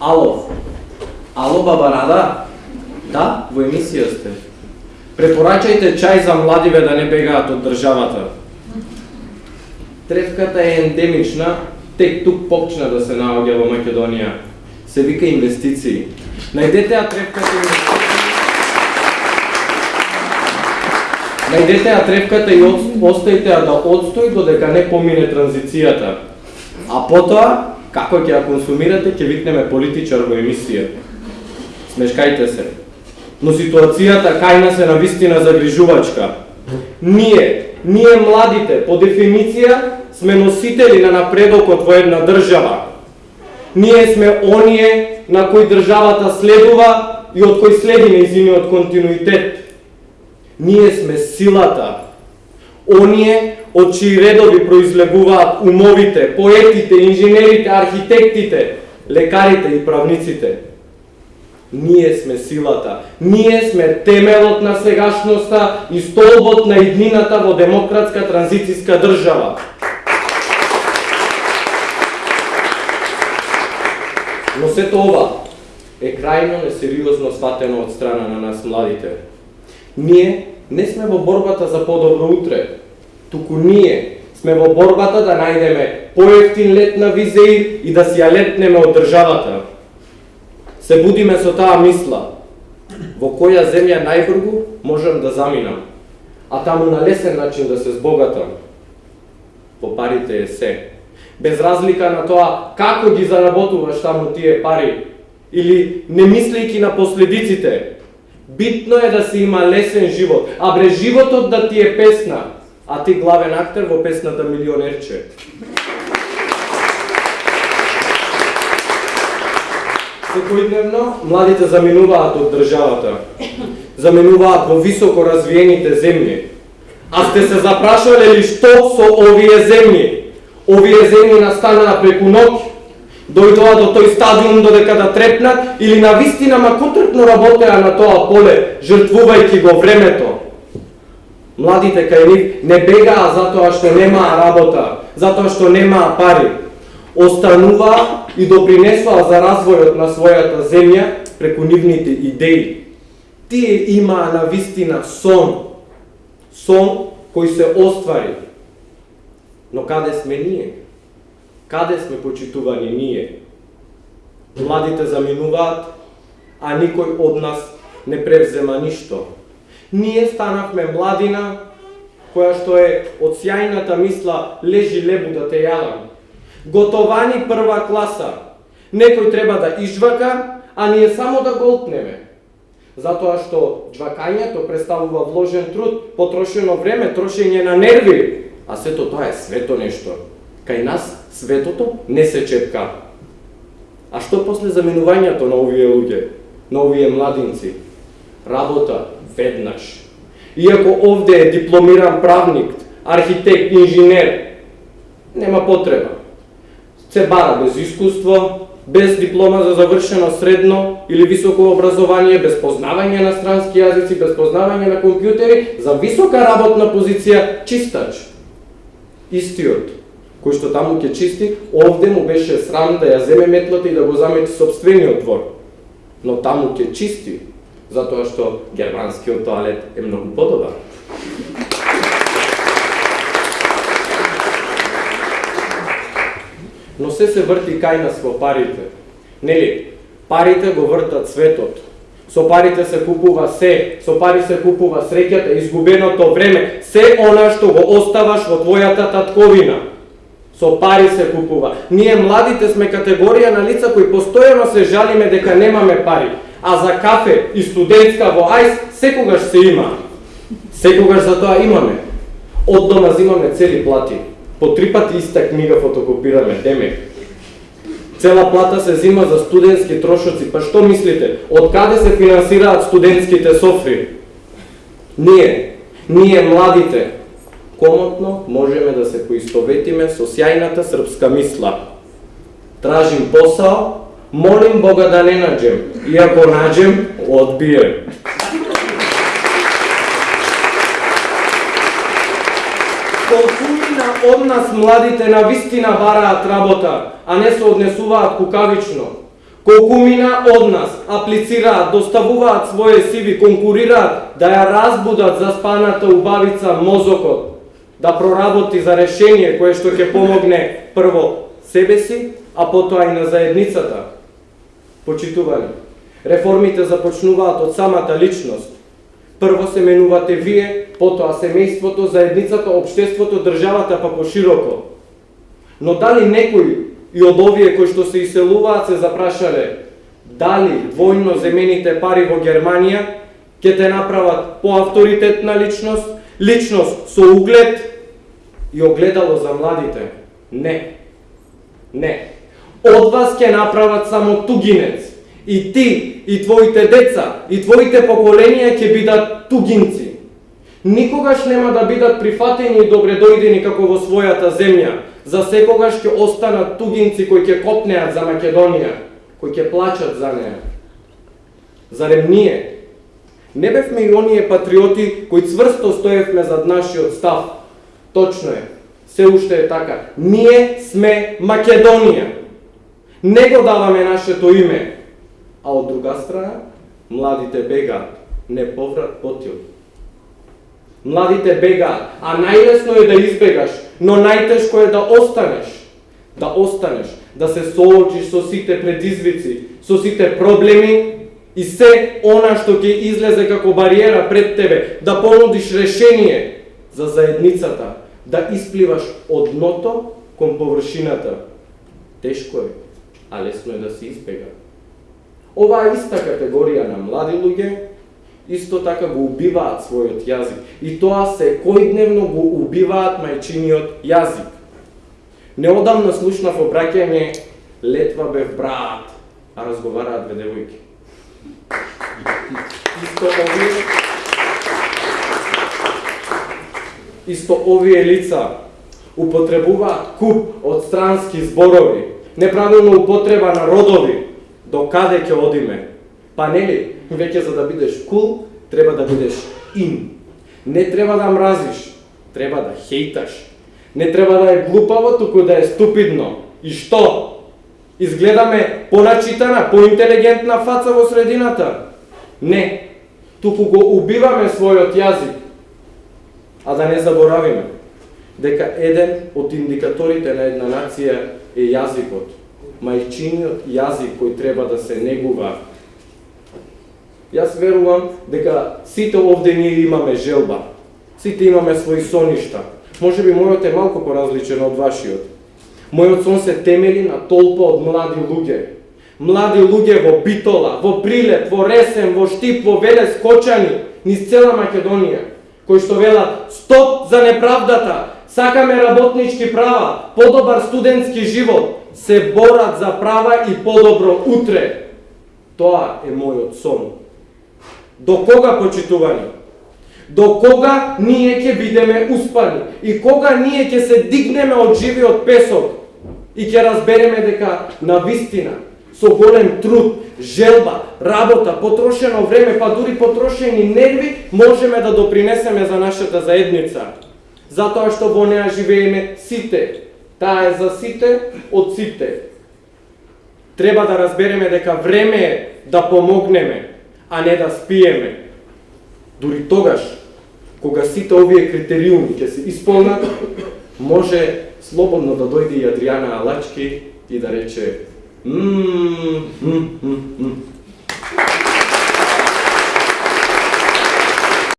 Ало. Ало, баба Рада? Да, во емисија сте. Препорачајте чај за младиве да не бегаат од државата. Тревката е ендемична, тек тук почна да се наоѓа во Македонија. Се вика инвестиции. Најдете ја тревката инвестиции. Најдете ја тревката и остајте ја да одстои додека не помине транзицијата. А потоа, како ќе ја консумирате, ќе викнеме политичар во емисија. Смешкајте се. Но ситуацијата кај нас е на вистина загрижувачка. Ние, ние младите, по дефиниција, сме носители на напредокот во една држава. Ние сме оние на кои државата следува и од кои следи неизиниот континуитет. Ние сме силата. Оние од чии редови произлегуваат умовите, поетите, инженерите, архитектите, лекарите и правниците. Ние сме силата. Ние сме темелот на сегашноста и столбот на иднината во демократска транзициска држава. Но сето ова е крајно несериозно сватено од страна на нас младите. Ние не сме во борбата за подобро утре, туку ние сме во борбата да најдеме поевтин лет на Визеир и да си ја летнеме од државата. Се будиме со таа мисла, во која земја најбргу можам да заминам, а таму на лесен начин да се збогатам. По парите е се. Без разлика на тоа како ги заработуваш таму тие пари, или не мислејќи на последиците, Битно е да се има лесен живот, а бре животот да ти е песна, а ти главен актер во песната Милионерче. Секојдневно младите заминуваат од државата, заминуваат во високо развиените земји. А сте се запрашале ли што со овие земји? Овие земји настанаа преку ноќ, дојдоа до тој стадиум додека да трепнат или на вистина макотрпно работеа на тоа поле, жртвувајќи го времето. Младите кај нив не бегаа затоа што немаа работа, затоа што немаа пари. Остануваа и допринесоа за развојот на својата земја преку нивните идеи. Тие имаа на вистина сон, сон кој се оствари. Но каде сме ние? Каде сме почитувани ние? Младите заминуваат, а никој од нас не превзема ништо. Ние станавме младина, која што е од сјајната мисла лежи лебу да те јадам. Готовани прва класа. Некој треба да ижвака, а ние само да голтнеме. Затоа што џвакањето представува вложен труд, потрошено време, трошење на нерви, а сето тоа е свето нешто. Кај нас светото не се чепка. А што после заменувањето на овие луѓе, на овие младинци? Работа веднаш. Иако овде е дипломиран правник, архитект, инженер, нема потреба. Се бара без искуство, без диплома за завршено средно или високо образование, без познавање на странски јазици, без познавање на компјутери, за висока работна позиција чистач. Истиот кој што таму ќе чисти, овде му беше срам да ја земе метлата и да го замети собствениот двор. Но таму ќе чисти, затоа што германскиот тоалет е многу подобар. Но се се врти кај нас во парите. Нели, парите го вртат светот. Со парите се купува се, со пари се купува среќата, изгубеното време, се она што го оставаш во твојата татковина со пари се купува. Ние младите сме категорија на лица кои постојано се жалиме дека немаме пари, а за кафе и студентска во АЙС секогаш се има. Секогаш за тоа имаме. Од дома зимаме цели плати. По три пати иста книга фотокопираме, демек. Цела плата се зима за студентски трошоци. Па што мислите? Од каде се финансираат студентските софри? Ние, ние младите, комотно можеме да се поистоветиме со сјајната српска мисла. Тражим посао, молим Бога да не наđем, и ако наđем, одбием. Колкуина од нас младите на вистина бараат работа, а не се однесуваат кукавично. Колкумина од нас аплицираат, доставуваат своје сиви, конкурираат да ја разбудат за спаната убавица мозокот, да проработи за решение кое што ќе помогне прво себе си, а потоа и на заедницата. Почитувани, реформите започнуваат од самата личност. Прво се менувате вие, потоа семејството, заедницата, обштеството, државата па пошироко. Но дали некој и од овие кои што се иселуваат се запрашале дали војно земените пари во Германија ќе те направат поавторитетна личност, личност со углед и огледало за младите. Не. Не. Од вас ќе направат само тугинец. И ти, и твоите деца, и твоите поколенија ќе бидат тугинци. Никогаш нема да бидат прифатени и добредојдени како во својата земја, за секогаш ќе останат тугинци кои ќе копнеат за Македонија, кои ќе плачат за неја. Зарем ние не бевме и оние патриоти кои цврсто стоевме зад нашиот став? Точно е. Се уште е така. Ние сме Македонија. Не го даваме нашето име. А од друга страна, младите бегаат. Не поврат потил. Младите бегаат, а најлесно е да избегаш, но најтешко е да останеш. Да останеш, да се соочиш со сите предизвици, со сите проблеми и се она што ќе излезе како бариера пред тебе, да понудиш решение за заедницата, да испливаш од дното кон површината. Тешко е, а лесно е да се избега. Оваа иста категорија на млади луѓе исто така го убиваат својот јазик. И тоа се којдневно го убиваат мајчиниот јазик. Неодамна слушнав обраќање Летва бев брат, а разговараат две девојки. Исто овие Исто овие лица употребуваат куп од странски зборови, неправилна употреба на родови, до каде ќе одиме? Па нели, веќе за да бидеш кул, треба да бидеш ин. Не треба да мразиш, треба да хейташ. Не треба да е глупаво, туку да е ступидно. И што? Изгледаме поначитана, поинтелигентна фаца во средината? Не. Туку го убиваме својот јазик. А да не заборавиме дека еден од индикаторите на една нација е јазикот. Мајчиниот јазик кој треба да се негува Јас верувам дека сите овде ние имаме желба. Сите имаме своји соништа. Може би мојот е малку поразличен од вашиот. Мојот сон се темели на толпа од млади луѓе. Млади луѓе во Битола, во Прилеп, во Ресен, во Штип, во Велес, Кочани, низ цела Македонија, кои што велат стоп за неправдата, сакаме работнички права, подобар студентски живот, се борат за права и подобро утре. Тоа е мојот сон. До кога почитувани? До кога ние ќе бидеме успани? И кога ние ќе се дигнеме од живиот песок и ќе разбереме дека на вистина со голем труд, желба, работа, потрошено време, па дури потрошени нерви, можеме да допринесеме за нашата заедница. Затоа што во неа живееме сите. Таа е за сите, од сите. Треба да разбереме дека време е да помогнеме, а не да спиеме. Дури тогаш, кога сите овие критериуми ќе се исполнат, може слободно да дојде и Адриана Алачки и да рече ммм,